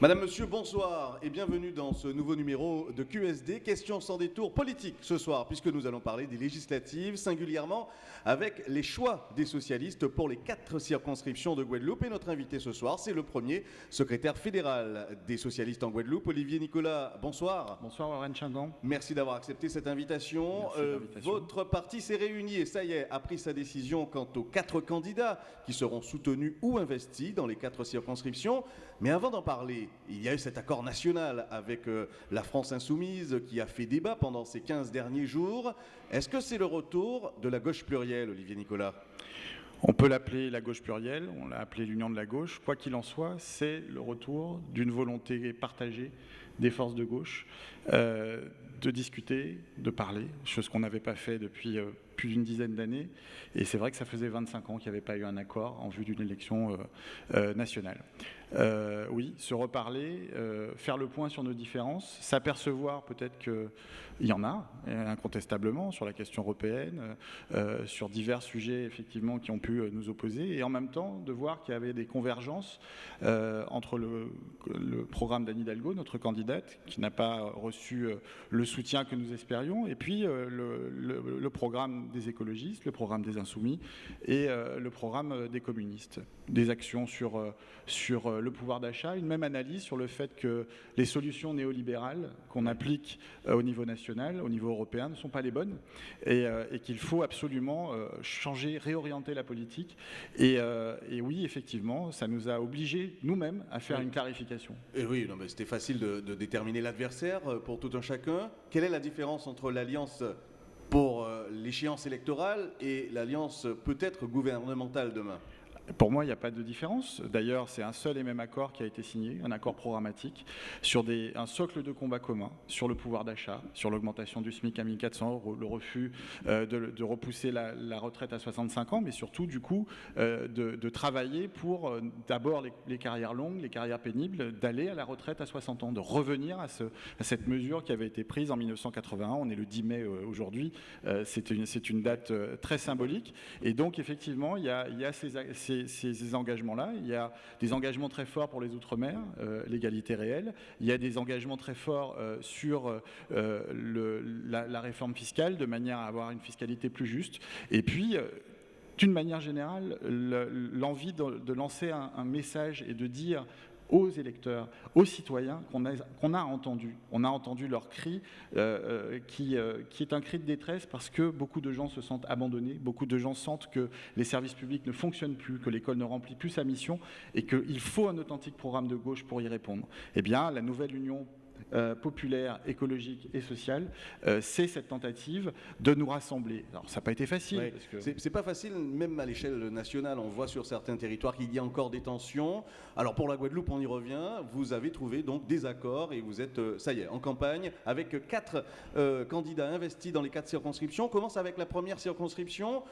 Madame, Monsieur, bonsoir et bienvenue dans ce nouveau numéro de QSD, question sans détour politique ce soir, puisque nous allons parler des législatives, singulièrement avec les choix des socialistes pour les quatre circonscriptions de Guadeloupe. Et notre invité ce soir, c'est le premier secrétaire fédéral des socialistes en Guadeloupe, Olivier Nicolas. Bonsoir. Bonsoir Warren Chandon. Merci d'avoir accepté cette invitation. Euh, votre parti s'est réuni et ça y est, a pris sa décision quant aux quatre candidats qui seront soutenus ou investis dans les quatre circonscriptions. Mais avant d'en parler, il y a eu cet accord national avec euh, la France insoumise qui a fait débat pendant ces 15 derniers jours. Est-ce que c'est le retour de la gauche plurielle, Olivier Nicolas? On peut l'appeler la gauche plurielle, on l'a appelé l'union de la gauche. Quoi qu'il en soit, c'est le retour d'une volonté partagée des forces de gauche euh, de discuter, de parler, chose qu'on n'avait pas fait depuis euh, plus d'une dizaine d'années. Et c'est vrai que ça faisait 25 ans qu'il n'y avait pas eu un accord en vue d'une élection nationale. Euh, oui, se reparler, euh, faire le point sur nos différences, s'apercevoir peut-être qu'il y en a, incontestablement, sur la question européenne, euh, sur divers sujets effectivement qui ont pu nous opposer, et en même temps de voir qu'il y avait des convergences entre le, programme d'Anne Hidalgo, notre candidate, qui n'a pas reçu le soutien que nous espérions, et puis le, programme des écologistes, le programme des insoumis et le programme des communistes. Des actions sur, sur le pouvoir d'achat, une même analyse sur le fait que les solutions néolibérales qu'on applique euh, au niveau national, au niveau européen, ne sont pas les bonnes et, euh, qu'il faut absolument euh, changer, réorienter la politique. Et, oui, effectivement, ça nous a obligés nous-mêmes à faire une clarification. Et oui, c'était facile de, de déterminer l'adversaire pour tout un chacun. Quelle est la différence entre l'alliance pour l'échéance électorale et l'alliance peut-être gouvernementale demain pour moi, il n'y a pas de différence. D'ailleurs, c'est un seul et même accord qui a été signé, un accord programmatique, sur un socle de combat commun, sur le pouvoir d'achat, sur l'augmentation du SMIC à 1400 euros, le refus euh, de, repousser la, retraite à 65 ans, mais surtout, du coup, euh, de, travailler pour euh, d'abord les, carrières longues, les carrières pénibles, d'aller à la retraite à 60 ans, de revenir à, ce, à, cette mesure qui avait été prise en 1981. On est le 10 mai aujourd'hui. c'est une, date très symbolique. Et donc, effectivement, il y a, ces ces, engagements-là. Il y a des engagements très forts pour les Outre-mer, euh, l'égalité réelle. Il y a des engagements très forts euh, sur euh, la, réforme fiscale, de manière à avoir une fiscalité plus juste. Et puis, d'une manière générale, l'envie de, lancer un, message et de dire aux électeurs, aux citoyens qu'on a, qu'on a entendu. On a entendu leur cri, euh, euh, qui, euh, qui est un cri de détresse parce que beaucoup de gens se sentent abandonnés, beaucoup de gens sentent que les services publics ne fonctionnent plus, que l'école ne remplit plus sa mission et qu'il faut un authentique programme de gauche pour y répondre. Eh bien, la nouvelle Union euh, populaire, écologique et sociale, euh, c'est cette tentative de nous rassembler. Alors ça n'a pas été facile. C'est pas facile, même à l'échelle nationale, on voit sur certains territoires qu'il y a encore des tensions. Alors pour la Guadeloupe, on y revient, vous avez trouvé donc des accords et vous êtes, euh, ça y est, en campagne avec quatre candidats investis dans les quatre circonscriptions. On commence avec la première circonscription.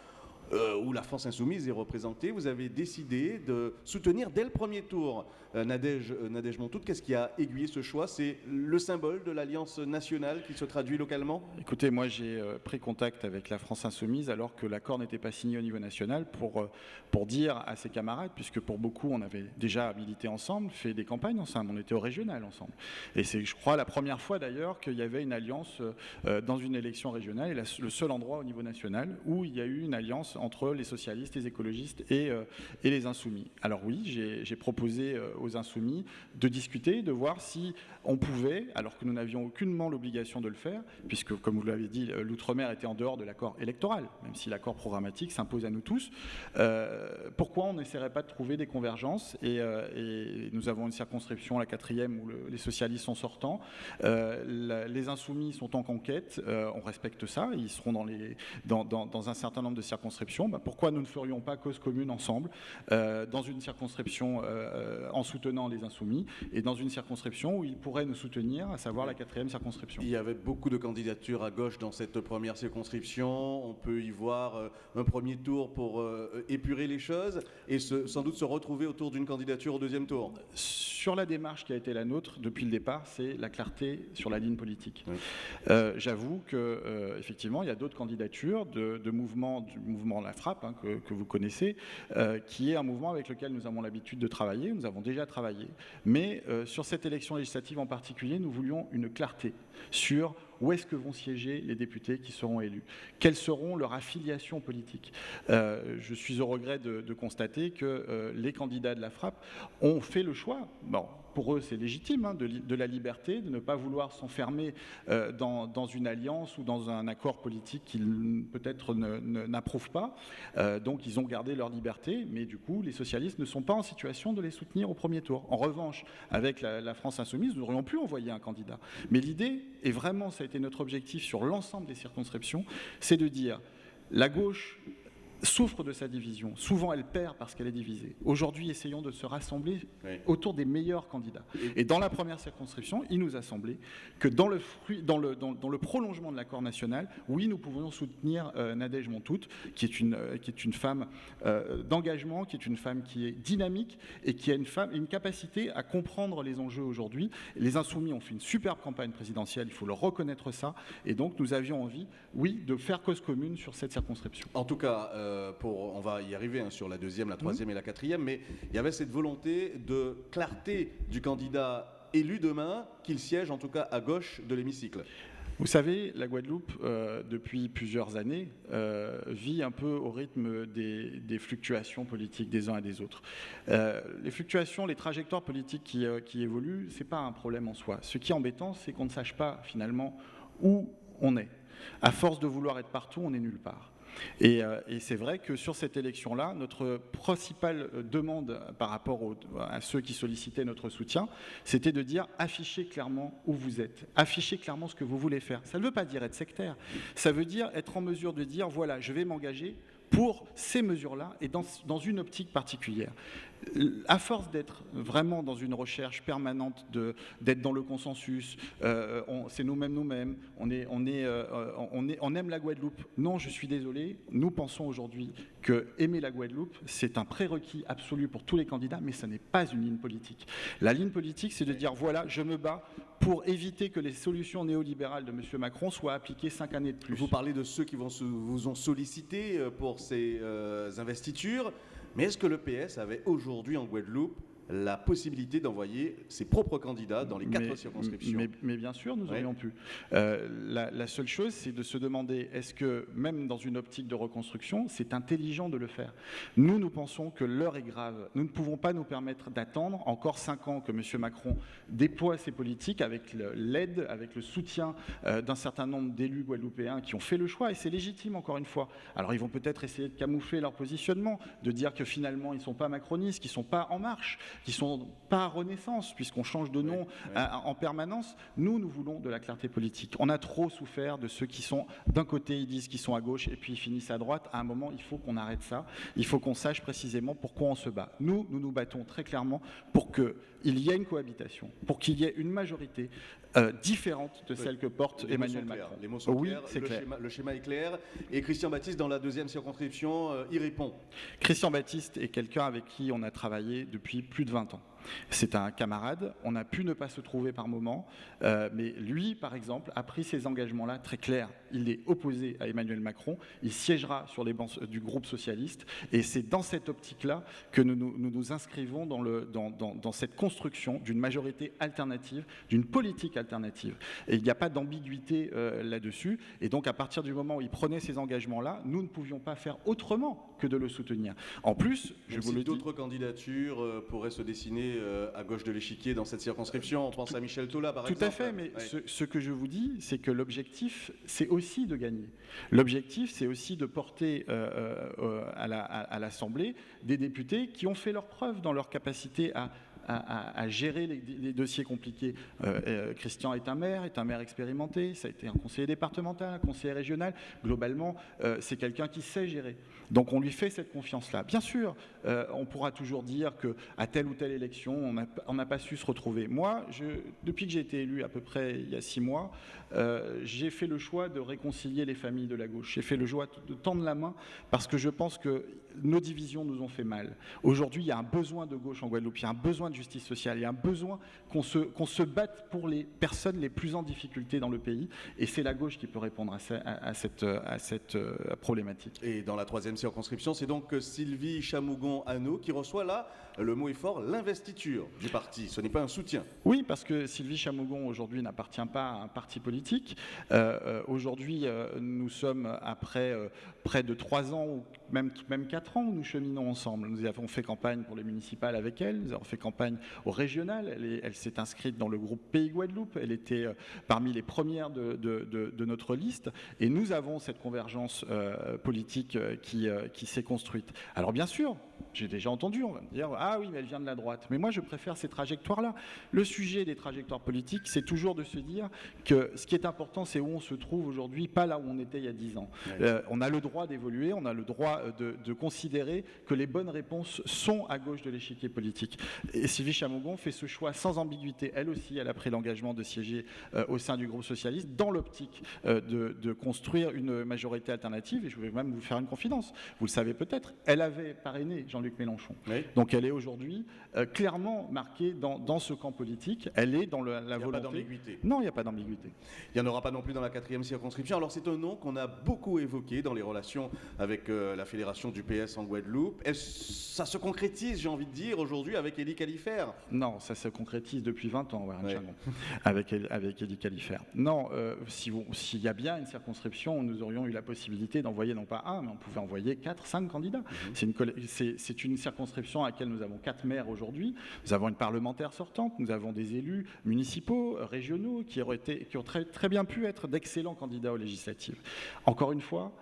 Euh, où la France insoumise est représentée, vous avez décidé de soutenir dès le premier tour euh, Nadège, euh, Montout. Qu'est-ce qui a aiguillé ce choix? C'est le symbole de l'alliance nationale qui se traduit localement? Écoutez, moi j'ai pris contact avec la France insoumise alors que l'accord n'était pas signé au niveau national pour, pour dire à ses camarades, puisque pour beaucoup on avait déjà milité ensemble, fait des campagnes ensemble, on était au régional ensemble. Et c'est, je crois, la première fois d'ailleurs qu'il y avait une alliance dans une élection régionale et le seul endroit au niveau national où il y a eu une alliance entre les socialistes, les écologistes et, euh, les insoumis. Alors oui, j'ai proposé euh, aux insoumis de discuter, de voir si on pouvait, alors que nous n'avions aucunement l'obligation de le faire, puisque comme vous l'avez dit, euh, l'outre-mer était en dehors de l'accord électoral, même si l'accord programmatique s'impose à nous tous, pourquoi on n'essaierait pas de trouver des convergences et, nous avons une circonscription, la quatrième, où les socialistes sont sortants, les insoumis sont en conquête, on respecte ça, ils seront dans un certain nombre de circonscriptions bah, pourquoi nous ne ferions pas cause commune ensemble euh, dans une circonscription euh, en soutenant les insoumis et dans une circonscription où ils pourraient nous soutenir, à savoir la quatrième circonscription. Il y avait beaucoup de candidatures à gauche dans cette première circonscription. On peut y voir euh, un premier tour pour épurer les choses et sans doute se retrouver autour d'une candidature au deuxième tour. Sur la démarche qui a été la nôtre depuis le départ, c'est la clarté sur la ligne politique. J'avoue que effectivement, il y a d'autres candidatures de, de mouvements, du mouvement La Frappe, hein, que, vous connaissez, qui est un mouvement avec lequel nous avons l'habitude de travailler, nous avons déjà travaillé, mais sur cette élection législative en particulier, nous voulions une clarté sur où est-ce que vont siéger les députés qui seront élus? Quelles seront leurs affiliations politiques? Euh, Je suis au regret de, constater que euh, les candidats de la frappe ont fait le choix, bon, pour eux c'est légitime, hein, de, la liberté, de ne pas vouloir s'enfermer euh, dans, une alliance ou dans un accord politique qu'ils peut-être n'approuvent pas. donc ils ont gardé leur liberté, mais du coup les socialistes ne sont pas en situation de les soutenir au premier tour. En revanche, avec la, France insoumise, nous aurions pu envoyer un candidat. Mais l'idée, et vraiment ça a été notre objectif sur l'ensemble des circonscriptions, c'est de dire la gauche souffre de sa division. Souvent, elle perd parce qu'elle est divisée. Aujourd'hui, essayons de se rassembler autour des meilleurs candidats. Et dans la première circonscription, il nous a semblé que dans le, dans le, dans, le prolongement de l'accord national, oui, nous pouvons soutenir euh, Nadège Montout, qui est une, euh, qui est une femme euh, d'engagement, qui est une femme qui est dynamique et qui a une, femme, une capacité à comprendre les enjeux aujourd'hui. Les Insoumis ont fait une superbe campagne présidentielle, il faut leur reconnaître ça. Et donc, nous avions envie, oui, de faire cause commune sur cette circonscription. En tout cas, euh, on va y arriver hein, sur la deuxième, la troisième et la quatrième, mais il y avait cette volonté de clarté du candidat élu demain, qu'il siège en tout cas à gauche de l'hémicycle. Vous savez, la Guadeloupe, euh, depuis plusieurs années, euh, vit un peu au rythme des, fluctuations politiques des uns et des autres. les fluctuations, les trajectoires politiques qui, évoluent, ce n'est pas un problème en soi. Ce qui est embêtant, c'est qu'on ne sache pas finalement où on est. À force de vouloir être partout, on n'est nulle part. Euh, et, c'est vrai que sur cette élection-là, notre principale euh, demande par rapport à ceux qui sollicitaient notre soutien, c'était de dire affichez clairement où vous êtes, affichez clairement ce que vous voulez faire. Ça ne veut pas dire être sectaire, ça veut dire être en mesure de dire voilà, je vais m'engager pour ces mesures-là et dans, une optique particulière à force d'être vraiment dans une recherche permanente, d'être dans le consensus, euh, c'est nous-mêmes nous-mêmes, on, est, on, est, euh, on, est, on aime la Guadeloupe. Non, je suis désolé, nous pensons aujourd'hui que aimer la Guadeloupe, c'est un prérequis absolu pour tous les candidats, mais ça n'est pas une ligne politique. La ligne politique, c'est de dire, voilà, je me bats pour éviter que les solutions néolibérales de M. Macron soient appliquées cinq années de plus. Vous parlez de ceux qui vous ont sollicité euh, pour ces investitures. Mais est-ce que le PS avait aujourd'hui en Guadeloupe la possibilité d'envoyer ses propres candidats dans les quatre circonscriptions. Mais, bien sûr, nous aurions pu. Euh, la, seule chose, c'est de se demander, est-ce que même dans une optique de reconstruction, c'est intelligent de le faire? Nous, nous pensons que l'heure est grave. Nous ne pouvons pas nous permettre d'attendre encore cinq ans que M. Macron déploie ses politiques avec l'aide, avec le soutien euh, d'un certain nombre d'élus guadeloupéens qui ont fait le choix, et c'est légitime encore une fois. Alors ils vont peut-être essayer de camoufler leur positionnement, de dire que finalement ils ne sont pas macronistes, qu'ils ne sont pas en marche, qui sont pas Renaissance, puisqu'on change de nom en permanence. Nous, nous voulons de la clarté politique. On a trop souffert de ceux qui sont d'un côté, ils disent qu'ils sont à gauche, et puis ils finissent à droite. À un moment, il faut qu'on arrête ça. Il faut qu'on sache précisément pourquoi on se bat. Nous, nous nous battons très clairement pour qu'il y ait une cohabitation, pour qu'il y ait une majorité euh, différente de celle que porte Emmanuel Macron. Les mots sont oui, clairs, le, clair. Schéma, le, Schéma, est clair. Et Christian Baptiste, dans la deuxième circonscription, euh, y répond. Christian Baptiste est quelqu'un avec qui on a travaillé depuis plus de 20 ans. C'est un camarade, on a pu ne pas se trouver par moment, euh, mais lui, par exemple, a pris ces engagements-là très clairs. Il est opposé à Emmanuel Macron, il siégera sur les bancs du groupe socialiste, et c'est dans cette optique-là que nous nous, inscrivons dans, le, dans, dans, cette construction d'une majorité alternative, d'une politique alternative. Et il n'y a pas d'ambiguïté euh, là-dessus, et donc à partir du moment où il prenait ces engagements-là, nous ne pouvions pas faire autrement que de le soutenir. En plus, je vous le dis... D'autres candidatures euh, pourraient se dessiner euh, à gauche de l'échiquier dans cette circonscription. On pense à Michel Tola, par exemple. Tout à fait, mais ce, que je vous dis, c'est que l'objectif, c'est aussi de gagner. L'objectif, c'est aussi de porter euh, euh, à l'Assemblée des députés qui ont fait leur preuve dans leur capacité à à, gérer les, dossiers compliqués. Euh, euh, Christian est un maire, est un maire expérimenté, ça a été un conseiller départemental, un conseiller régional. Globalement, euh, c'est quelqu'un qui sait gérer. Donc on lui fait cette confiance-là. Bien sûr, on pourra toujours dire qu'à telle ou telle élection, on n'a pas su se retrouver. Moi, depuis que j'ai été élu à peu près il y a six mois, j'ai fait le choix de réconcilier les familles de la gauche. J'ai fait le choix de tendre la main parce que je pense que nos divisions nous ont fait mal. Aujourd'hui, il y a un besoin de gauche en Guadeloupe, il y a un besoin de justice sociale, il y a un besoin qu'on se, qu'on se batte pour les personnes les plus en difficulté dans le pays, et c'est la gauche qui peut répondre à, cette, à cette euh, problématique. Et dans la troisième circonscription, c'est donc Sylvie Chamougon-Anneau qui reçoit là, le mot est fort, l'investiture du parti. Ce n'est pas un soutien. Oui, parce que Sylvie Chamougon aujourd'hui n'appartient pas à un parti politique. Euh, euh, aujourd'hui, nous sommes après près de trois ans ou même, même quatre ans où nous cheminons ensemble. Nous avons fait campagne pour les municipales avec elle, nous avons fait campagne au régional. Elle, s'est inscrite dans le groupe Pays Guadeloupe. Elle était euh, parmi les premières de, de, notre liste. Et nous avons cette convergence euh, politique euh, qui, qui s'est construite. Alors bien sûr, j'ai déjà entendu, on va me dire, ah oui, mais elle vient de la droite. Mais moi, je préfère ces trajectoires-là. Le sujet des trajectoires politiques, c'est toujours de se dire que ce qui est important, c'est où on se trouve aujourd'hui, pas là où on était il y a dix ans. on a le droit d'évoluer, on a le droit de, considérer que les bonnes réponses sont à gauche de l'échiquier politique. Et Sylvie Chamogon fait ce choix sans ambiguïté. Elle aussi, elle a pris l'engagement de siéger euh, au sein du groupe socialiste dans l'optique euh, de, construire une majorité alternative. Et je vais même vous faire une confidence. Vous le savez peut-être, elle avait parrainé Jean-Luc Mélenchon. Donc elle est aujourd'hui euh, clairement marquée dans, ce camp politique. Elle est dans la volonté. Il n'y a pas d'ambiguïté. Non, il n'y a pas d'ambiguïté. Il n'y en aura pas non plus dans la quatrième circonscription. Alors c'est un nom qu'on a beaucoup évoqué dans les relations avec la fédération du PS en Guadeloupe. Ça se concrétise, j'ai envie de dire, aujourd'hui avec Elie Califère Non, ça se concrétise depuis 20 ans, avec, avec Elie Califère. Non, euh, s'il y a bien une circonscription, nous aurions eu la possibilité d'envoyer non pas un, mais on pouvait envoyer 4, 5 candidats. Mhm. C'est une, une, circonscription à laquelle nous avons 4 maires aujourd'hui. Nous avons une parlementaire sortante, nous avons des élus municipaux, régionaux, qui, auraient été, ont très bien pu être d'excellents candidats aux législatives. Encore une fois,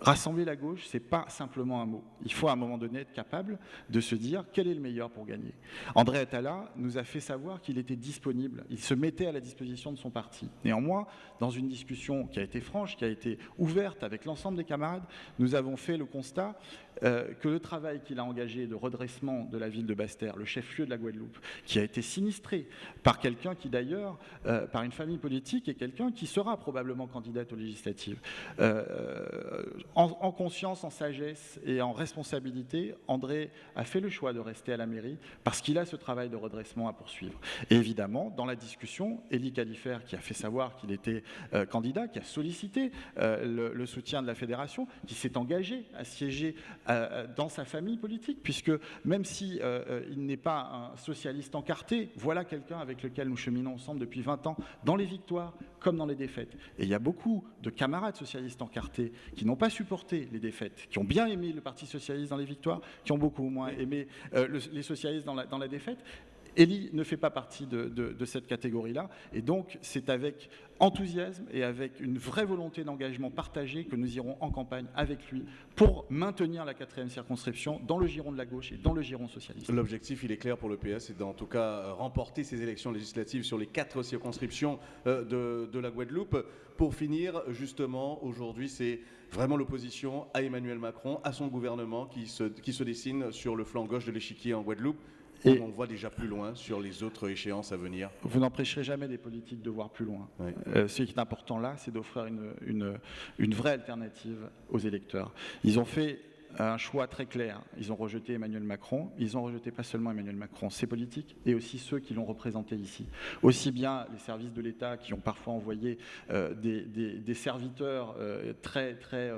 Rassembler la gauche, c'est pas simplement un mot. Il faut à un moment donné être capable de se dire quel est le meilleur pour gagner. André Attala nous a fait savoir qu'il était disponible, il se mettait à la disposition de son parti. Néanmoins, dans une discussion qui a été franche, qui a été ouverte avec l'ensemble des camarades, nous avons fait le constat euh, que le travail qu'il a engagé de redressement de la ville de Basse-Terre, le chef-lieu de la Guadeloupe, qui a été sinistré par quelqu'un qui d'ailleurs, euh, par une famille politique, est quelqu'un qui sera probablement candidate aux législatives. Euh, en, conscience, en sagesse et en responsabilité, André a fait le choix de rester à la mairie parce qu'il a ce travail de redressement à poursuivre. Et évidemment, dans la discussion, Élie Califère, qui a fait savoir qu'il était candidat, qui a sollicité le, soutien de la fédération, qui s'est engagé à siéger euh, dans sa famille politique, puisque même si euh, euh, il n'est pas un socialiste encarté, voilà quelqu'un avec lequel nous cheminons ensemble depuis 20 ans, dans les victoires comme dans les défaites. Et il y a beaucoup de camarades socialistes encartés qui n'ont pas supporté les défaites, qui ont bien aimé le Parti socialiste dans les victoires, qui ont beaucoup moins aimé les socialistes dans la, dans la défaite. Elie ne fait pas partie de, cette catégorie-là, et donc c'est avec enthousiasme et avec une vraie volonté d'engagement partagé que nous irons en campagne avec lui pour maintenir la quatrième circonscription dans le giron de la gauche et dans le giron socialiste. L'objectif, il est clair pour le PS, c'est d'en tout cas euh, remporter ces élections législatives sur les quatre circonscriptions euh, de, la Guadeloupe. Pour finir, justement, aujourd'hui, c'est vraiment l'opposition à Emmanuel Macron, à son gouvernement qui se dessine sur le flanc gauche de l'échiquier en Guadeloupe. Et on voit déjà plus loin sur les autres échéances à venir. Vous n'empêcherez jamais des politiques de voir plus loin. Euh, ce qui est important là, c'est d'offrir une, une vraie alternative aux électeurs. Ils ont fait un choix très clair. Ils ont rejeté Emmanuel Macron. Ils ont rejeté pas seulement Emmanuel Macron, ses politiques, et aussi ceux qui l'ont représenté ici. Aussi bien les services de l'État qui ont parfois envoyé euh, des, serviteurs euh, très, très,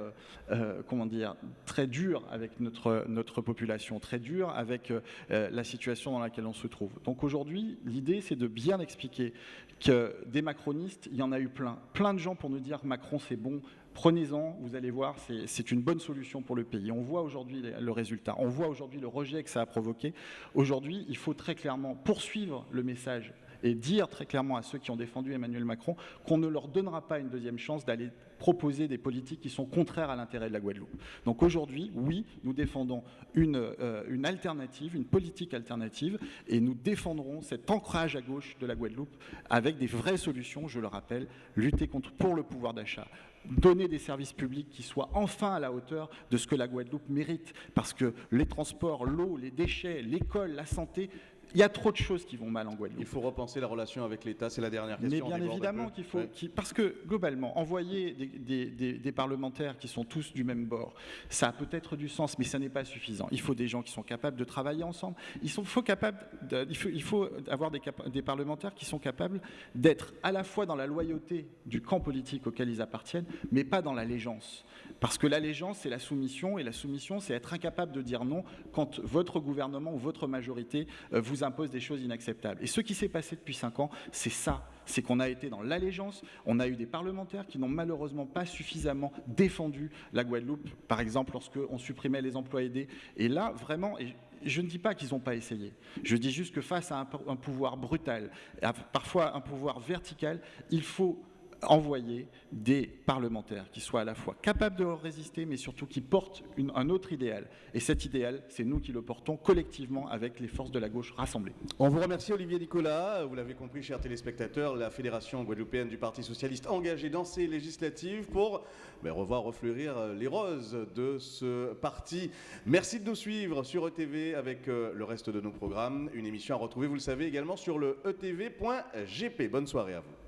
euh, comment dire, très durs avec notre, population, très durs avec la situation dans laquelle on se trouve. Donc aujourd'hui, l'idée, c'est de bien expliquer que des macronistes, il y en a eu plein. Plein de gens pour nous dire Macron, c'est bon, Prenez-en, vous allez voir, c'est une bonne solution pour le pays. Voit aujourd'hui le résultat, on voit aujourd'hui le rejet que ça a provoqué. Aujourd'hui, il faut très clairement poursuivre le message et dire très clairement à ceux qui ont défendu Emmanuel Macron qu'on ne leur donnera pas une deuxième chance d'aller proposer des politiques qui sont contraires à l'intérêt de la Guadeloupe. Donc aujourd'hui, oui, nous défendons une, euh, une, alternative, une politique alternative, et nous défendrons cet ancrage à gauche de la Guadeloupe avec des vraies solutions, je le rappelle, lutter contre, pour le pouvoir d'achat, donner des services publics qui soient enfin à la hauteur de ce que la Guadeloupe mérite. Parce que les transports, l'eau, les déchets, l'école, la santé, il y a trop de choses qui vont mal en Guadeloupe. Il faut repenser la relation avec l'État, c'est la dernière Mais question. bien on déborde un évidemment qu'il faut, Ouais. parce que globalement, envoyer des, des- des- des parlementaires qui sont tous du même bord, ça a peut-être du sens, mais ça n'est pas suffisant. Il faut des gens qui sont capables de travailler ensemble. Il sont- faut, capables de- il faut, il faut avoir des, parlementaires qui sont capables d'être à la fois dans la loyauté du camp politique auquel ils appartiennent, mais pas dans l'allégeance. Parce que l'allégeance, c'est la soumission, et la soumission, c'est être incapable de dire non quand votre gouvernement ou votre majorité euh, vous impose des choses inacceptables. Et ce qui s'est passé depuis cinq ans, c'est ça. C'est qu'on a été dans l'allégeance, on a eu des parlementaires qui n'ont malheureusement pas suffisamment défendu la Guadeloupe, par exemple lorsqu'on supprimait les emplois aidés. Et là, vraiment, et je ne dis pas qu'ils n'ont pas essayé, je dis juste que face à un, pouvoir brutal, parfois un pouvoir vertical, il faut envoyer des parlementaires qui soient à la fois capables de résister, mais surtout qui portent un autre idéal. Et cet idéal, c'est nous qui le portons collectivement avec les forces de la gauche rassemblées. On vous remercie Olivier Nicolas. Vous l'avez compris, chers téléspectateurs, la Fédération guadeloupéenne du Parti socialiste engagée dans ces législatives pour ben, revoir refleurir euh, les roses de ce parti. Merci de nous suivre sur ETV avec euh, le reste de nos programmes. Une émission à retrouver, vous le savez, également sur le etv.gp. Bonne soirée à vous.